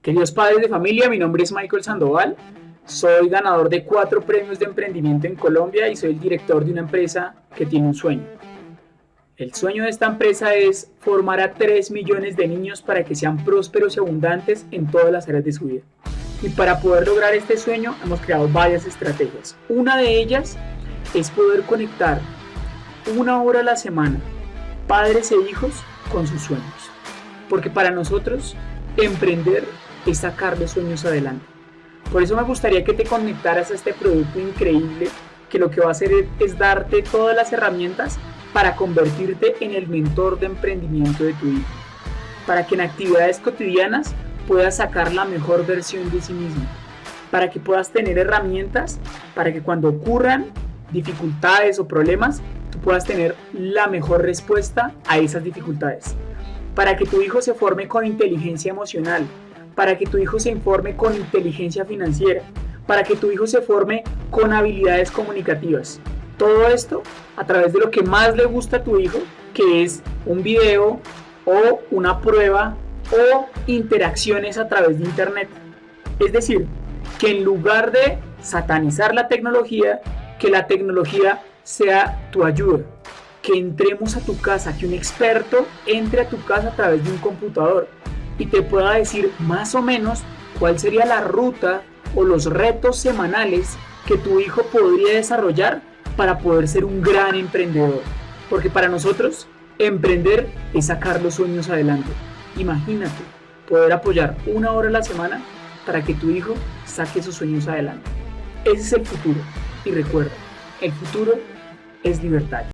Queridos padres de familia, mi nombre es Michael Sandoval, soy ganador de cuatro premios de emprendimiento en Colombia y soy el director de una empresa que tiene un sueño. El sueño de esta empresa es formar a 3 millones de niños para que sean prósperos y abundantes en todas las áreas de su vida. Y para poder lograr este sueño hemos creado varias estrategias. Una de ellas es poder conectar una hora a la semana padres e hijos con sus sueños. Porque para nosotros emprender es sacar los sueños adelante. Por eso me gustaría que te conectaras a este producto increíble que lo que va a hacer es darte todas las herramientas para convertirte en el mentor de emprendimiento de tu hijo. Para que en actividades cotidianas puedas sacar la mejor versión de sí mismo. Para que puedas tener herramientas para que cuando ocurran dificultades o problemas, tú puedas tener la mejor respuesta a esas dificultades. Para que tu hijo se forme con inteligencia emocional, para que tu hijo se informe con inteligencia financiera, para que tu hijo se forme con habilidades comunicativas. Todo esto a través de lo que más le gusta a tu hijo, que es un video o una prueba o interacciones a través de internet. Es decir, que en lugar de satanizar la tecnología, que la tecnología sea tu ayuda. Que entremos a tu casa, que un experto entre a tu casa a través de un computador y te pueda decir más o menos cuál sería la ruta o los retos semanales que tu hijo podría desarrollar para poder ser un gran emprendedor. Porque para nosotros, emprender es sacar los sueños adelante. Imagínate poder apoyar una hora a la semana para que tu hijo saque sus sueños adelante. Ese es el futuro. Y recuerda, el futuro es libertad.